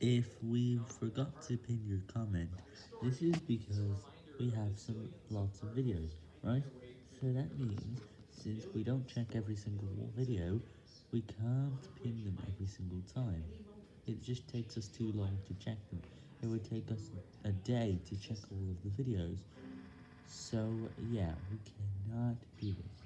If we forgot to pin your comment, this is because we have some lots of videos, right? So that means, since we don't check every single video, we can't pin them every single time. It just takes us too long to check them. It would take us a day to check all of the videos. So yeah, we cannot do this.